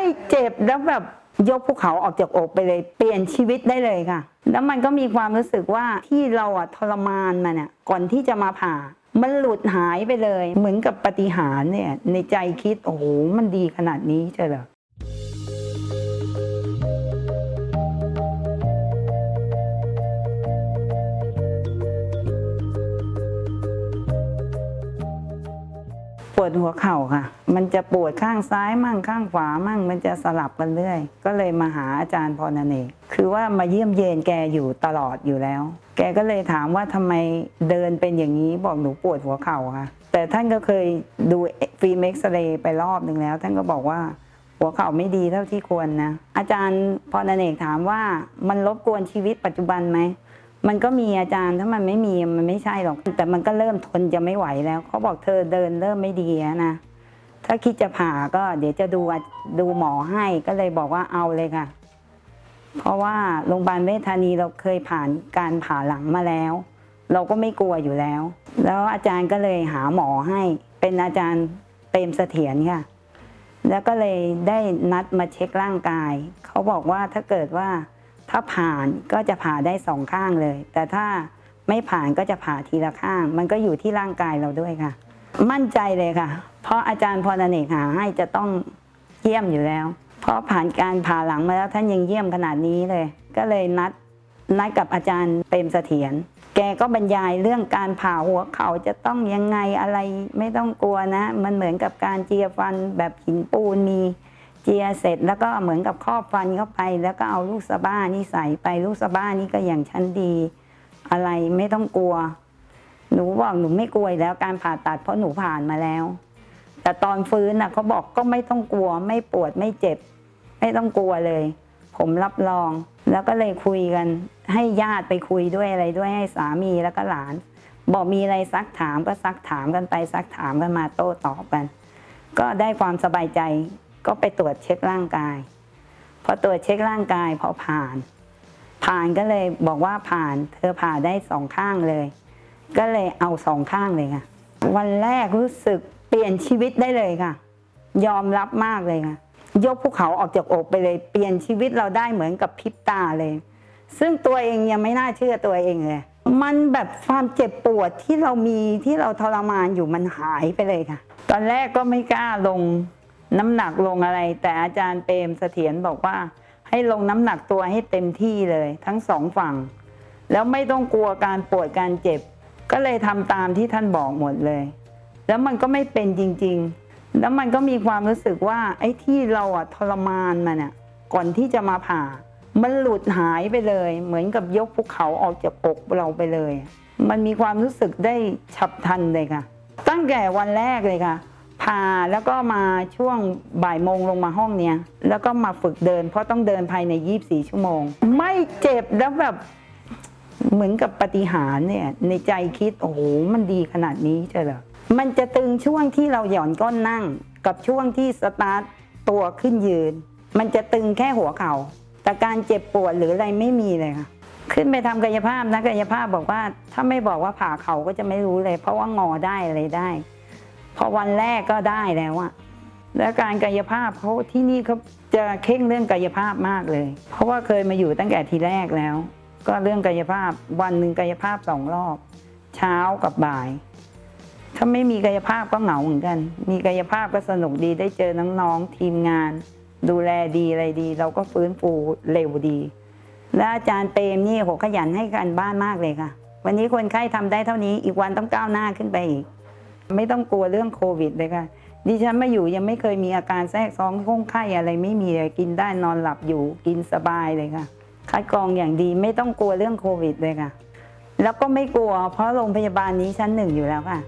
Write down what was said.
ไม่เจ็บแล้วแบบยกภูเขาออกจากอกไปเลย เปลี่ยนชีวิตได้เลยค่ะ แล้วมันก็มีความรู้สึกว่าที่เราอะทรมานมาเนี่ยก่อนที่จะมาผ่า มันหลุดหายไปเลย เหมือนกับปาฏิหารย์เนี่ย ในใจคิดโอ้โหมันดีขนาดนี้เจอเหรอ วดหัวเข่าค่ะ มันจะปวดข้างซ้ายมั่งข้างขวามั่งมันจะสลับกันเรื่อย ก็เลยมาหาอาจารย์พรณเนกคือว่ามาเยี่ยมเยียนแกอยู่ตลอดอยู่แล้ว แกก็เลยถามว่าทำไมเดินเป็นอย่างนี้บอกหนูปวดหัวเข่าค่ะ แต่ท่านก็เคยดูฟิล์มเอ็กซเรย์ไปรอบหนึ่งแล้ว ท่านก็บอกว่าหัวเข่าไม่ดีเท่าที่ควรนะ อาจารย์พรณเนกถามว่ามันรบกวนชีวิตปัจจุบันไหม มันก็มีอาจารย์ถ้ามันไม่มีมันไม่ใช่หรอก แต่มันก็เริ่มทนจะไม่ไหวแล้วเขาบอกเธอเดินเริ่มไม่ดีแล้วนะ ถ้าคิดจะผ่าก็เดี๋ยวจะดูดูหมอให้ก็เลยบอกว่าเอาเลยค่ะ เพราะว่าโรงพยาบาลเวชธานีเราเคยผ่านการผ่าหลังมาแล้ว เราก็ไม่กลัวอยู่แล้ว แล้วอาจารย์ก็เลยหาหมอให้ เป็นอาจารย์เปรมเสถียรค่ะ แล้วก็เลยได้นัดมาเช็คร่างกายเขาบอกว่าถ้าเกิดว่า ถ้าผ่านก็จะผ่าได้สองข้างเลย แต่ถ้าไม่ผ่านก็จะผ่าทีละข้าง มันก็อยู่ที่ร่างกายเราด้วยค่ะ มั่นใจเลยค่ะ เพราะอาจารย์พรเนกหาให้จะต้องเยี่ยมอยู่แล้ว เพราะผ่านการผ่าหลังมาแล้วท่านยังเยี่ยมขนาดนี้เลย ก็เลยนัดนัดกับอาจารย์เปรมเสถียรแกก็บรรยายเรื่องการผ่าหัวเขาจะต้องยังไงอะไรไม่ต้องกลัวนะ มันเหมือนกับการเจียฟันแบบหินปูนมี เจียเสร็จแล้วก็เหมือนกับครอบฟันเข้าไป แล้วก็เอาลูกสะบ้านี่ใส่ไปลูกสะบ้านี่ก็อย่างชั้นดี อะไรไม่ต้องกลัว หนูบอกหนูไม่กลัวแล้วการผ่าตัดเพราะหนูผ่านมาแล้ว แต่ตอนฟื้นน่ะเขาบอกก็ไม่ต้องกลัว ไม่ปวดไม่เจ็บ ไม่ต้องกลัวเลย ผมรับรอง แล้วก็เลยคุยกัน ให้ญาติไปคุยด้วยอะไรด้วยให้สามีแล้วก็หลาน บอกมีอะไรซักถามก็ซักถามกันไปซักถามกันมาโต้ตอบกัน ก็ได้ความสบายใจ ก็ไปตรวจเช็คร่างกาย พอตรวจเช็คร่างกายพอผ่าน ผ่านก็เลยบอกว่าผ่านเธอผ่าได้สองข้างเลย ก็เลยเอาสองข้างเลยค่ะ วันแรกรู้สึกเปลี่ยนชีวิตได้เลยค่ะ ยอมรับมากเลยค่ะ ยกภูเขาออกจากอกไปเลยเปลี่ยนชีวิตเราได้เหมือนกับพริบตาเลย ซึ่งตัวเองยังไม่น่าเชื่อตัวเองเลยมันแบบความเจ็บปวดที่เรามีที่เราทรมานอยู่มันหายไปเลยค่ะ ตอนแรกก็ไม่กล้าลง น้ำหนักลงอะไร แต่อาจารย์เปรมเสถียรบอกว่า ให้ลงน้ำหนักตัวให้เต็มที่เลย ทั้งสองฝั่ง แล้วไม่ต้องกลัวการปวดการเจ็บ ก็เลยทำตามที่ท่านบอกหมดเลย แล้วมันก็ไม่เป็นจริง ๆ แล้วมันก็มีความรู้สึกว่าไอ้ที่เราอะทรมานมาเนี่ยก่อนที่จะมาผ่า มันหลุดหายไปเลย เหมือนกับยกภูเขาออกจากอกเราไปเลย มันมีความรู้สึกได้ฉับพลันเลยค่ะ ตั้งแต่วันแรกเลยค่ะ ผ่าแล้วก็มาช่วงบ่ายโมงลงมาห้องเนี้ยแล้วก็มาฝึกเดิน เพราะต้องเดินภายใน 24 ชั่วโมง ไม่เจ็บแล้วแบบเหมือนกับปฏิหารเนี่ยในใจคิด โอ้โห มันดีขนาดนี้เชียวเหรอมันจะตึงช่วงที่เราหย่อนก้นนั่ง กับช่วงที่สตาร์ทตัวขึ้นยืน มันจะตึงแค่หัวเขา่าแต่การเจ็บปวดหรืออะไรไม่มีเลยค่ะขึ้นไปทำกายภาพนะกายภาพบอกว่า ถ้าไม่บอกว่าผ่าเขาก็จะไม่รู้เลย เพราะว่างอได้อะไรได้ พอวันแรกก็ได้แล้วอะแล้วการกายภาพเขาที่นี่เขาจะเข่งเรื่องกายภาพมากเลย เพราะว่าเคยมาอยู่ตั้งแต่ทีแรกแล้ว ก็เรื่องกายภาพวันหนึ่งกายภาพสองรอบ เช้ากับบ่าย ถ้าไม่มีกายภาพก็เหงาเหมือนกัน มีกายภาพก็สนุกดีได้เจอน้องๆทีมงาน ดูแลดีอะไรดี เราก็ฟื้นฟูเร็วดี และอาจารย์เปรมนี่โหขยันให้การบ้านมากเลยค่ะ วันนี้คนไข้ทำได้เท่านี้อีกวันต้องก้าวหน้าขึ้นไปอีก ไม่ต้องกลัวเรื่องโควิดเลยค่ะ ดิฉันมาอยู่ยังไม่เคยมีอาการแทรกซ้อนห้องไข้อะไรไม่มีเลยกินได้นอนหลับอยู่กินสบายเลยค่ะ คัดกรองอย่างดีไม่ต้องกลัวเรื่องโควิดเลยค่ะ แล้วก็ไม่กลัวเพราะโรงพยาบาลนี้ชั้นหนึ่งอยู่แล้วค่ะ